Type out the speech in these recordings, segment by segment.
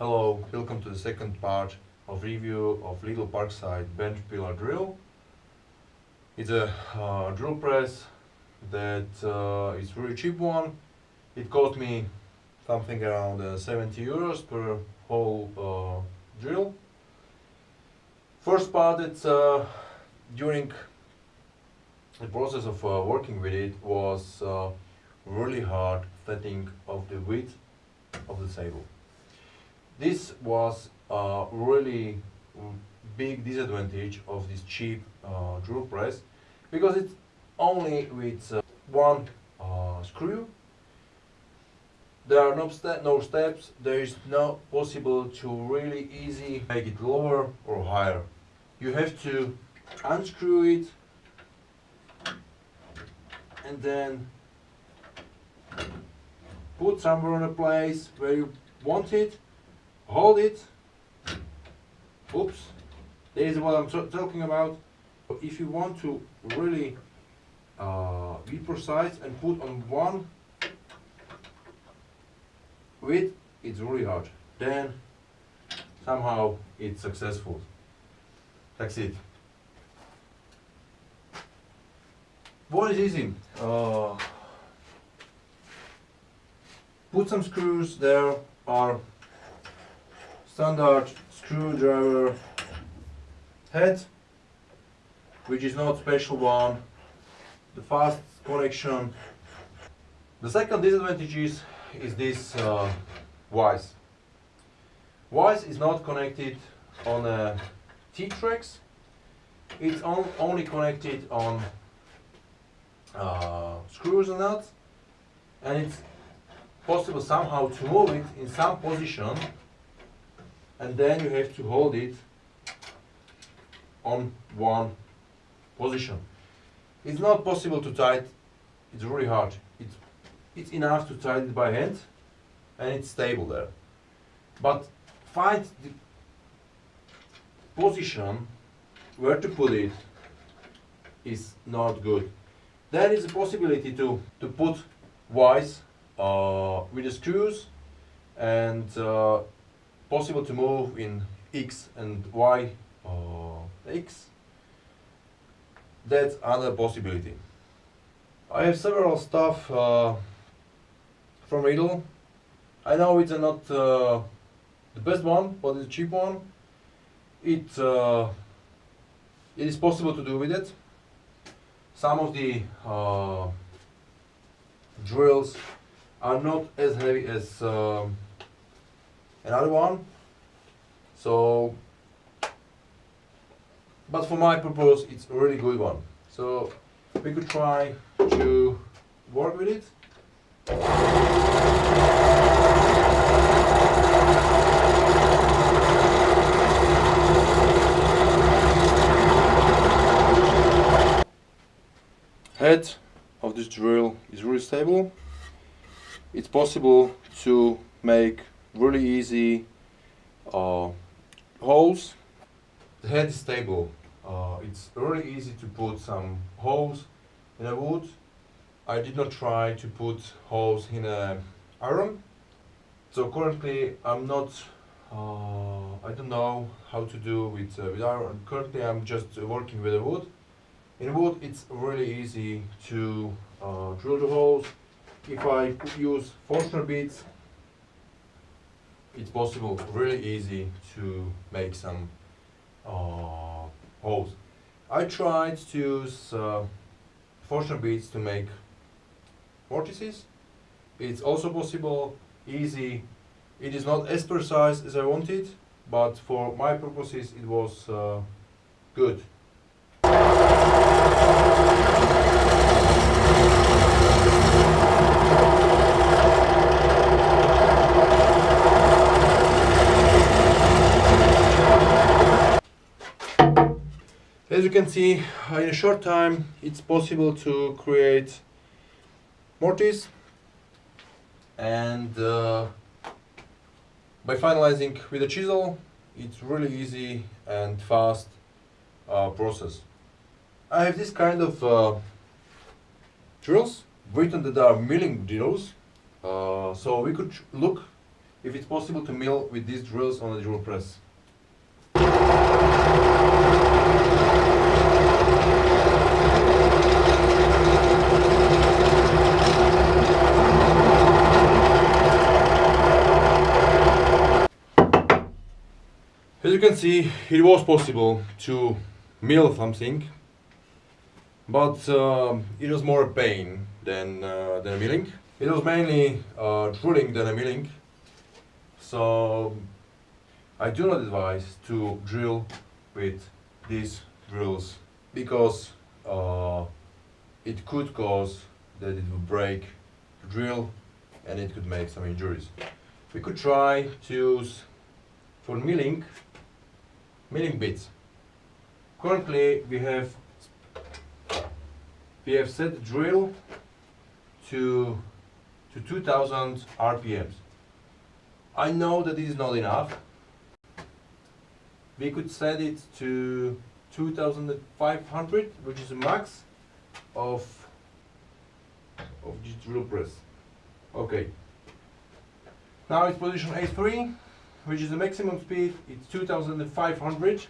Hello, welcome to the second part of review of Lidl Parkside bench pillar drill. It's a uh, drill press that uh, is really cheap one. It cost me something around uh, 70 euros per whole uh, drill. First part, it's uh, during the process of uh, working with it was really hard setting of the width of the table. This was a really big disadvantage of this cheap uh, drill press because it's only with uh, one uh, screw. There are no, ste no steps, there is no possible to really easy make it lower or higher. You have to unscrew it and then put somewhere in a place where you want it, hold it, oops, this is what I'm talking about. If you want to really uh, be precise and put on one width, it's really hard. Then somehow it's successful. That's it. What is easy? Uh, put some screws there are standard screwdriver head which is not special one. The fast connection. The second disadvantage is, is this uh, vise is not connected on a T-tracks. It's on, only connected on uh, screws and nuts. And it's possible somehow to move it in some position and then you have to hold it on one position. It's not possible to tie it, it's really hard. It's, it's enough to tie it by hand and it's stable there. But find the position where to put it is not good. There is a possibility to, to put vise uh, with the screws and uh, possible to move in X and Y uh, X. That's another possibility. I have several stuff uh, from Lidl. I know it's not uh, the best one, but it's a cheap one. It, uh, it is possible to do with it. Some of the uh, drills are not as heavy as um, another one. So but for my purpose it's a really good one. So we could try to work with it. Head of this drill is really stable. It's possible to make really easy uh, holes. The head is stable. Uh, it's really easy to put some holes in a wood. I did not try to put holes in a iron. So currently I'm not, uh, I don't know how to do with, uh, with iron. Currently I'm just working with a wood. In wood it's really easy to uh, drill the holes if I use Forstner bits, it's possible, really easy to make some uh, holes. I tried to use uh, Forstner bits to make mortises. It's also possible, easy. It is not as precise as I wanted, but for my purposes it was uh, good. As you can see, in a short time, it's possible to create mortise and uh, by finalizing with a chisel, it's really easy and fast uh, process. I have this kind of uh, drills, written that are milling drills, uh, so we could look if it's possible to mill with these drills on a drill press. You can see, it was possible to mill something, but um, it was more a pain than, uh, than a milling. It was mainly uh, drilling than a milling, so I do not advise to drill with these drills because uh, it could cause that it would break the drill and it could make some injuries. We could try to use for milling milling bits. Currently we have we have set the drill to to 2000 RPMs. I know that this is not enough. We could set it to 2500 which is the max of of this drill press. Okay. Now it's position A3 which is the maximum speed, it's 2500.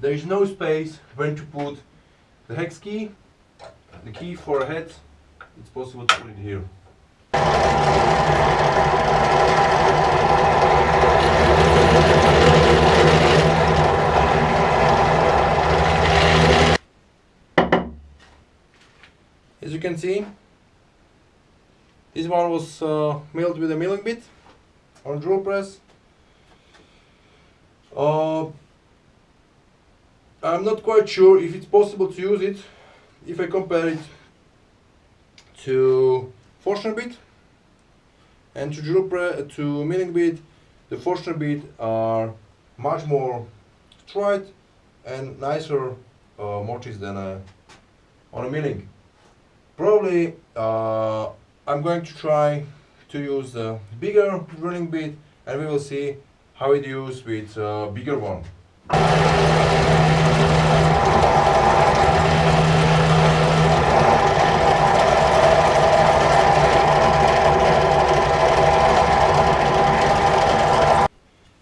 There is no space when to put the hex key, the key for a head, it's possible to put it here. As you can see, this one was uh, milled with a milling bit on drill press. Uh, I'm not quite sure if it's possible to use it if I compare it to Forstner bit and to drill press to milling bit. The Forstner bit are much more tried and nicer uh, mortise than a, on a milling. Probably uh, I'm going to try to use the bigger drilling bit and we will see how it used with a bigger one.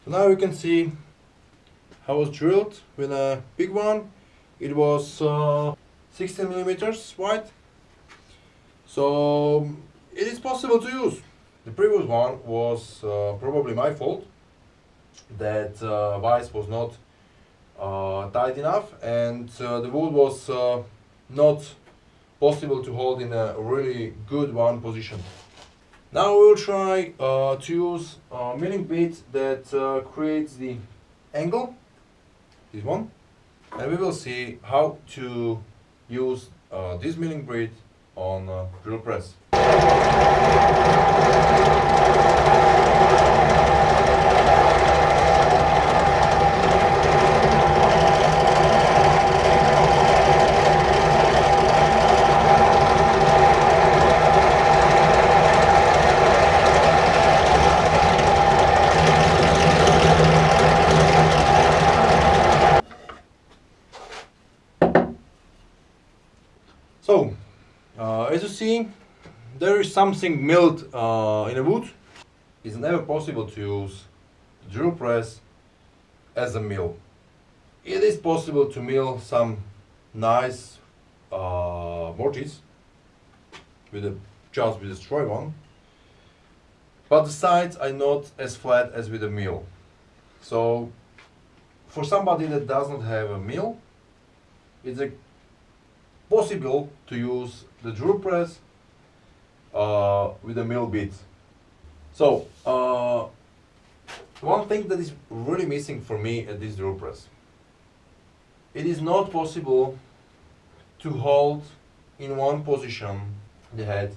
So now you can see how was drilled with a big one. It was uh, 16 millimeters wide. So it is possible to use. The previous one was uh, probably my fault that uh, vice was not uh, tight enough and uh, the wood was uh, not possible to hold in a really good one position. Now we'll try uh, to use a milling bit that creates the angle, this one, and we will see how to use this milling bit on drill press. So, uh, as you see, there is something milled uh, in a wood, it's never possible to use the drill press as a mill. It is possible to mill some nice uh, mortise with a just with a straw one, but the sides are not as flat as with a mill. So for somebody that does not have a mill, it's a possible to use the drill press uh, with a mill bit. So, uh, one thing that is really missing for me at this drill press, it is not possible to hold in one position the head.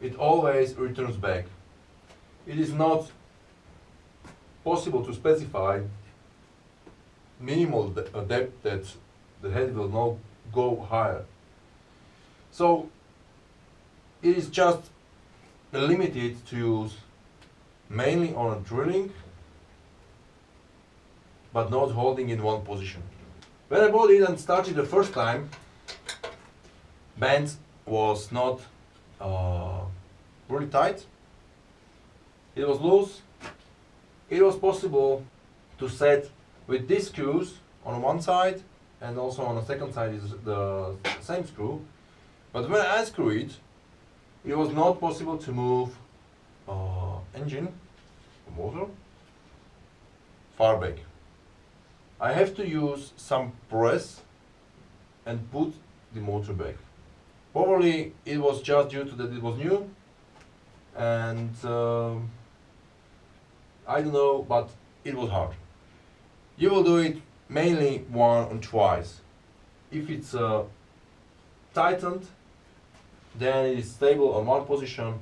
It always returns back. It is not possible to specify minimal de depth that the head will not go higher. So it is just limited to use mainly on drilling but not holding in one position. When I bought it and started the first time, band was not uh, really tight it was loose. It was possible to set with these screws on one side and also on the second side is the same screw. But when I unscrew it, it was not possible to move uh, engine, motor, far back. I have to use some press and put the motor back. Probably it was just due to that it was new and um, I don't know, but it was hard. You will do it mainly one and twice. If it's uh, tightened, then it is stable on one position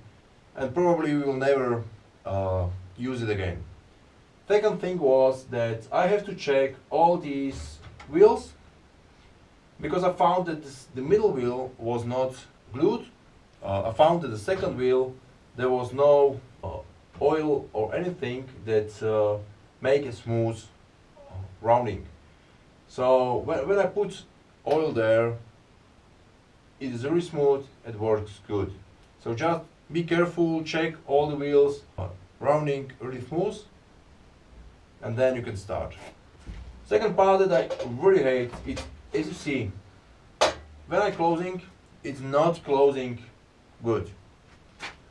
and probably we will never uh, use it again. Second thing was that I have to check all these wheels because I found that this, the middle wheel was not glued. Uh, I found that the second wheel there was no uh, oil or anything that uh, make a smooth uh, rounding. So when, when I put oil there, it is very smooth, it works good. So just be careful, check all the wheels, uh, rounding really smooth, and then you can start. Second part that I really hate is, as you see, when I closing, it's not closing good.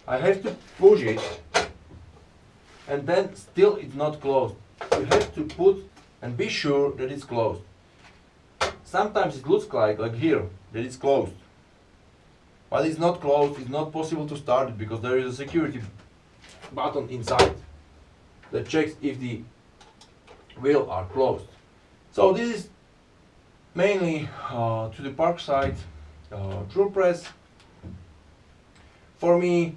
I have to push it and then still it's not closed. You have to put and be sure that it's closed. Sometimes it looks like, like here, that it's closed. But it's not closed, it's not possible to start it because there is a security button inside that checks if the wheels are closed. So this is mainly uh, to the Parkside uh, drill press. For me,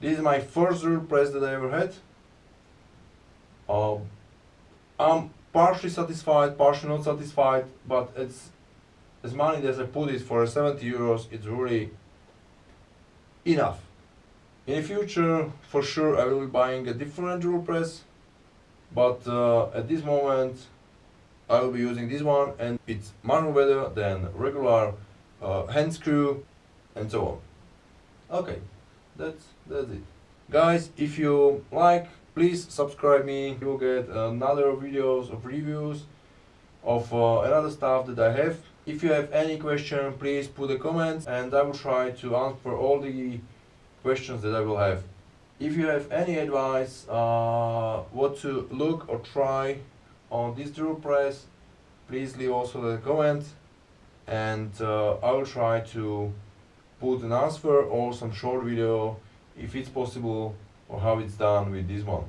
this is my first drill press that I ever had. Uh, I'm partially satisfied, partially not satisfied, but it's as money as I put it for 70 euros, it's really enough. In the future, for sure, I will be buying a different drill press, but uh, at this moment, I will be using this one, and it's manual better than regular uh, hand screw, and so on. Okay that's that's it guys if you like please subscribe me you'll get another videos of reviews of uh, another stuff that I have if you have any question please put a comment and I will try to answer all the questions that I will have if you have any advice uh, what to look or try on this drill press please leave also a comment and uh, I will try to put an answer or some short video if it's possible or how it's done with this one.